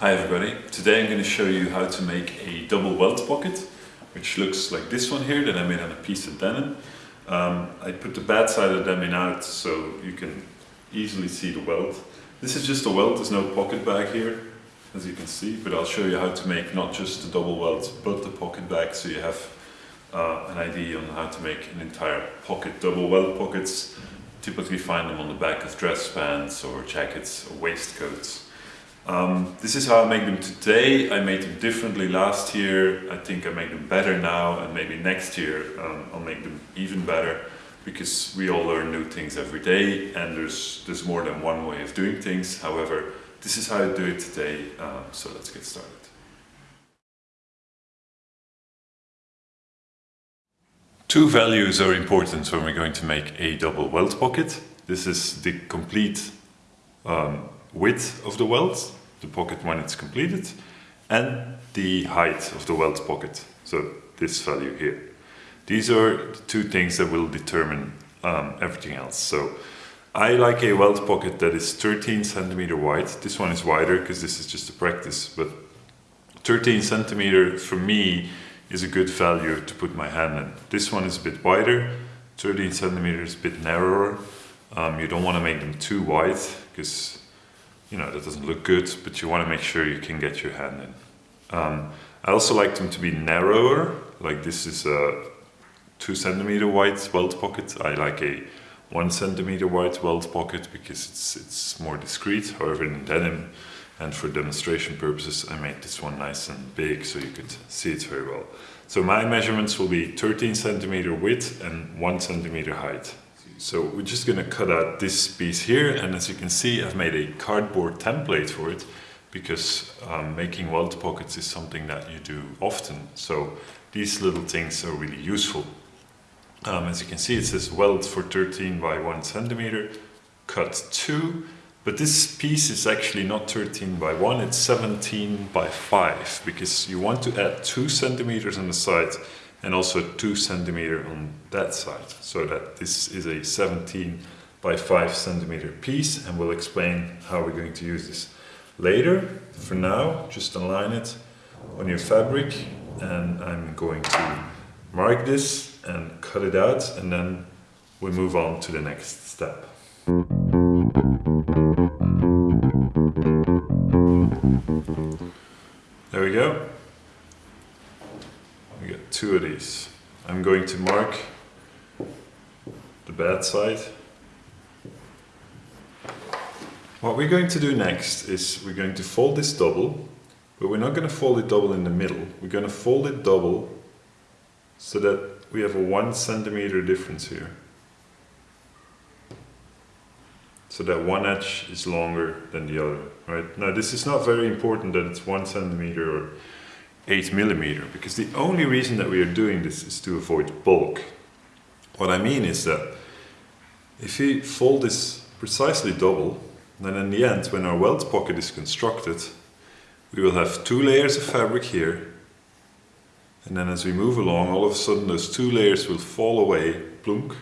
Hi everybody, today I'm going to show you how to make a double welt pocket which looks like this one here that I made on a piece of denim. Um, I put the bad side of the denim out so you can easily see the welt. This is just a welt, there's no pocket bag here as you can see, but I'll show you how to make not just the double welt but the pocket bag so you have uh, an idea on how to make an entire pocket. Double welt pockets, typically find them on the back of dress pants or jackets or waistcoats. Um, this is how I make them today. I made them differently last year. I think I make them better now and maybe next year um, I'll make them even better because we all learn new things every day and there's, there's more than one way of doing things. However, this is how I do it today, um, so let's get started. Two values are important when we're going to make a double welt pocket. This is the complete um, width of the welt, the pocket when it's completed, and the height of the welt pocket, so this value here. These are the two things that will determine um, everything else. So I like a welt pocket that is 13 centimeter wide. This one is wider because this is just a practice, but 13 centimeter for me is a good value to put my hand in. This one is a bit wider, 13 centimeters, a bit narrower. Um, you don't want to make them too wide because you know, that doesn't look good, but you want to make sure you can get your hand in. Um, I also like them to be narrower, like this is a two centimeter wide welt pocket. I like a one centimeter wide welt pocket because it's, it's more discreet. However, in denim and for demonstration purposes, I made this one nice and big so you could see it very well. So my measurements will be 13 centimeter width and one centimeter height. So we're just going to cut out this piece here and as you can see I've made a cardboard template for it because um, making welt pockets is something that you do often so these little things are really useful. Um, as you can see it says welt for 13 by 1 centimeter, cut 2 but this piece is actually not 13 by 1, it's 17 by 5 because you want to add 2 centimeters on the side and also 2 centimeter on that side so that this is a 17 by 5 centimeter piece and we'll explain how we're going to use this later. For now just align it on your fabric and I'm going to mark this and cut it out and then we move on to the next step. I'm going to mark the bad side. What we're going to do next is we're going to fold this double, but we're not going to fold it double in the middle. We're going to fold it double so that we have a one centimeter difference here. So that one edge is longer than the other, right? Now this is not very important that it's one centimeter or 8 millimeter because the only reason that we are doing this is to avoid bulk. What I mean is that if we fold this precisely double, then in the end when our welt pocket is constructed we will have two layers of fabric here and then as we move along all of a sudden those two layers will fall away, plunk,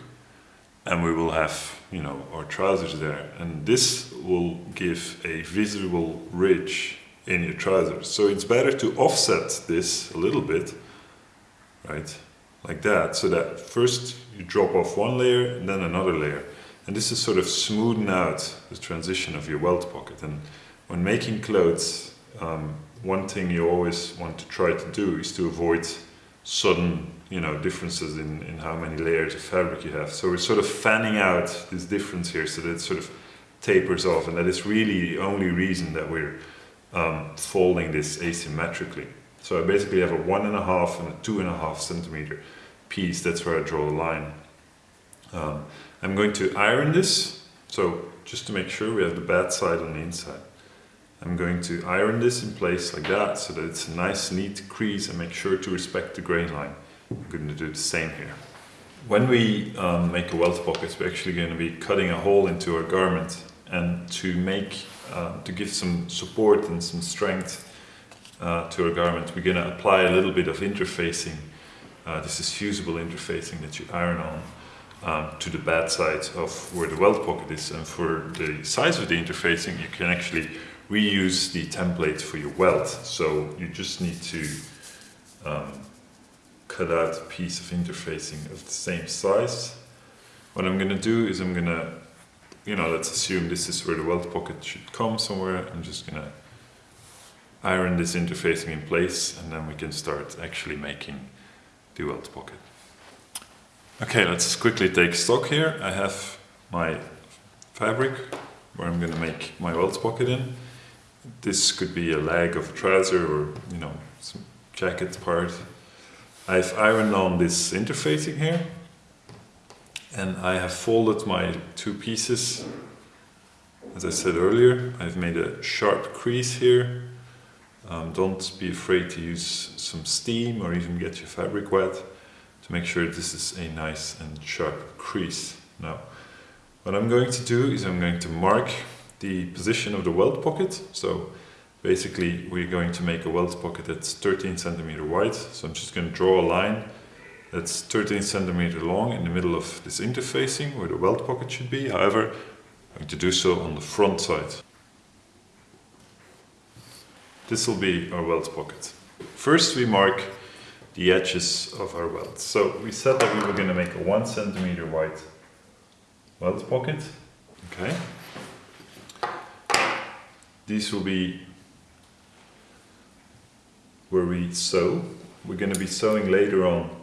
and we will have you know our trousers there and this will give a visible ridge in your trousers. So it's better to offset this a little bit, right? Like that, so that first you drop off one layer and then another layer. And this is sort of smoothing out the transition of your welt pocket. And when making clothes, um, one thing you always want to try to do is to avoid sudden you know differences in, in how many layers of fabric you have. So we're sort of fanning out this difference here so that it sort of tapers off and that is really the only reason that we're um, folding this asymmetrically. So I basically have a one and a half and a two and a half centimeter piece. That's where I draw the line. Um, I'm going to iron this. So just to make sure we have the bad side on the inside. I'm going to iron this in place like that so that it's a nice neat crease and make sure to respect the grain line. I'm going to do the same here. When we um, make a welt pocket, we're actually going to be cutting a hole into our garment and to make uh, to give some support and some strength uh, to our garment, we're going to apply a little bit of interfacing. Uh, this is fusible interfacing that you iron on um, to the bad side of where the welt pocket is. And for the size of the interfacing, you can actually reuse the template for your welt. So you just need to um, cut out a piece of interfacing of the same size. What I'm going to do is I'm going to, you know, let's assume this is where the welt pocket should come somewhere. I'm just to iron this interfacing in place and then we can start actually making the welt pocket. Okay, let's quickly take stock here. I have my fabric where I'm to make my welt pocket in. This could be a leg of a trouser or, you know, some jacket part. I've ironed on this interfacing here and I have folded my two pieces. As I said earlier, I've made a sharp crease here. Um, don't be afraid to use some steam or even get your fabric wet to make sure this is a nice and sharp crease. Now, what I'm going to do is I'm going to mark the position of the welt pocket. So basically we're going to make a welt pocket that's 13 centimeter wide. So I'm just going to draw a line that's 13 centimeter long in the middle of this interfacing where the welt pocket should be. However, I'm going to do so on the front side. This will be our welt pocket. First we mark the edges of our welts. So we said that we were going to make a one centimeter wide welt pocket. Okay. These will be where we sew. We're going to be sewing later on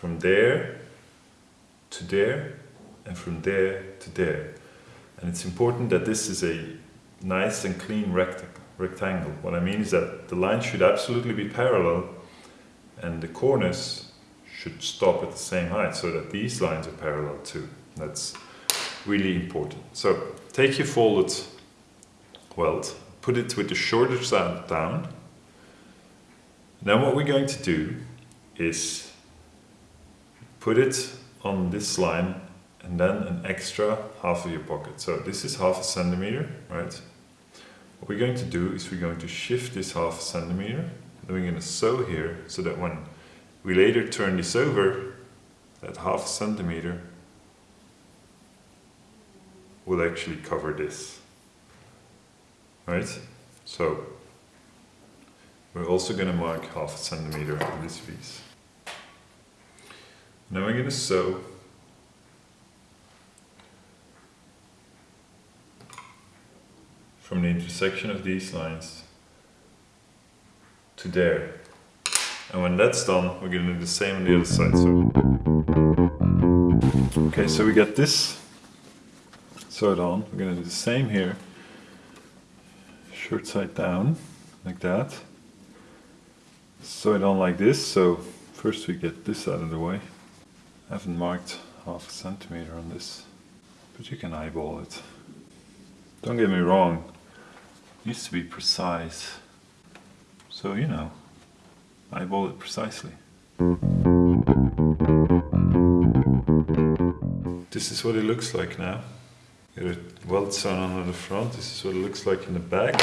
from there to there and from there to there. And it's important that this is a nice and clean rect rectangle. What I mean is that the line should absolutely be parallel and the corners should stop at the same height so that these lines are parallel too. That's really important. So take your folded welt, put it with the shorter side down. Then what we're going to do is put it on this line and then an extra half of your pocket. So this is half a centimeter, right? What we're going to do is we're going to shift this half a centimeter then we're going to sew here so that when we later turn this over, that half a centimeter will actually cover this. Right? So we're also going to mark half a centimeter on this piece. Now we're going to sew from the intersection of these lines to there. And when that's done, we're going to do the same on the other side. So, okay, so we got this sewed on. We're going to do the same here. Short side down, like that. Sew it on like this. So first we get this out of the way. I haven't marked half a centimeter on this, but you can eyeball it. Don't get me wrong, it needs to be precise. So, you know, eyeball it precisely. This is what it looks like now. Got a welt sewn on the front. This is what it looks like in the back.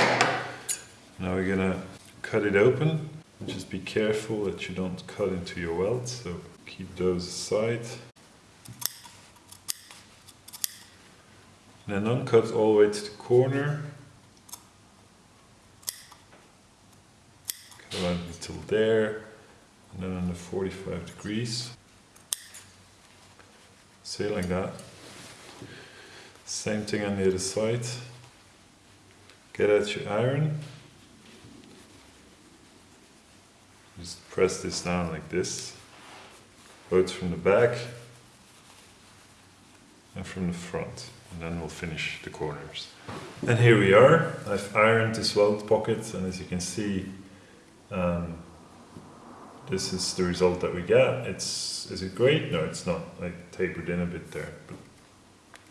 Now we're gonna cut it open. Just be careful that you don't cut into your welt, so keep those aside. And then uncut all the way to the corner. Cut around until there, and then under 45 degrees. Say like that. Same thing on the other side. Get out your iron. Just press this down like this. Both from the back and from the front. And then we'll finish the corners. And here we are. I've ironed this welt pocket and as you can see um, this is the result that we get. It's is it great? No, it's not. I tapered in a bit there, but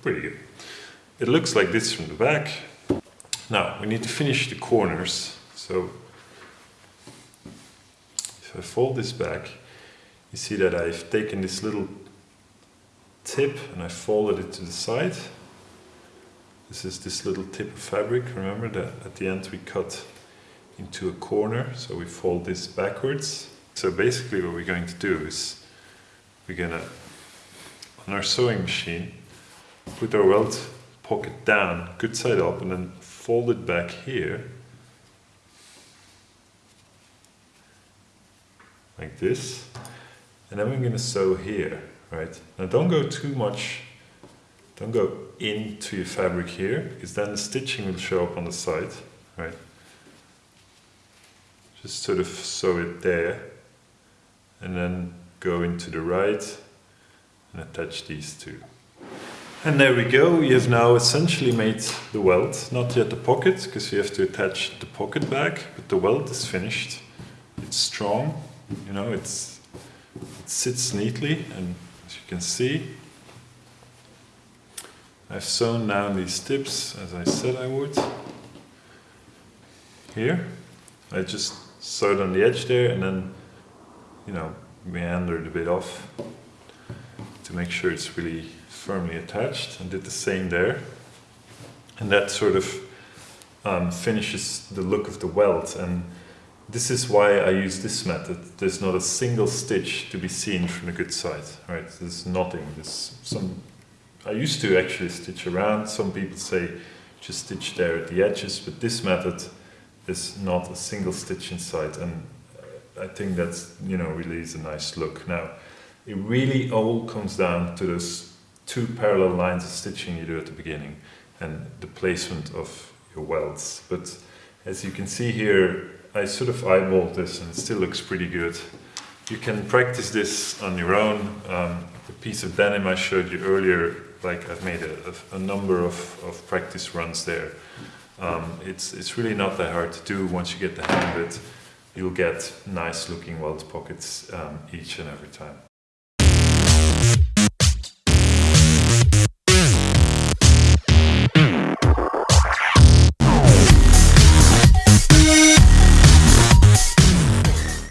pretty good. It looks like this from the back. Now we need to finish the corners. So if I fold this back, you see that I've taken this little tip and I folded it to the side. This is this little tip of fabric. Remember that at the end we cut into a corner. So we fold this backwards. So basically what we're going to do is we're going to, on our sewing machine, put our welt pocket down, good side up, and then fold it back here. Like this. And then we're going to sew here, right? Now don't go too much, don't go into your fabric here, because then the stitching will show up on the side, right? Just sort of sew it there, and then go into the right, and attach these two. And there we go, we have now essentially made the welt, not yet the pocket, because we have to attach the pocket back, but the welt is finished. It's strong, you know, it's, it sits neatly, and as you can see, I've sewn down these tips, as I said I would. Here, I just sewed on the edge there, and then, you know, meandered a bit off to make sure it's really firmly attached and did the same there. And that sort of um, finishes the look of the welt and this is why I use this method. There's not a single stitch to be seen from the good side, right? There's nothing. There's some. I used to actually stitch around. Some people say just stitch there at the edges, but this method is not a single stitch inside, and I think that's you know really is a nice look. Now, it really all comes down to those two parallel lines of stitching you do at the beginning and the placement of your welts. But as you can see here, I sort of eyeballed this and it still looks pretty good. You can practice this on your own. Um, the piece of denim I showed you earlier, like I've made a, a, number of, of practice runs there. Um, it's, it's really not that hard to do once you get the hang of it. You'll get nice looking welt pockets um, each and every time.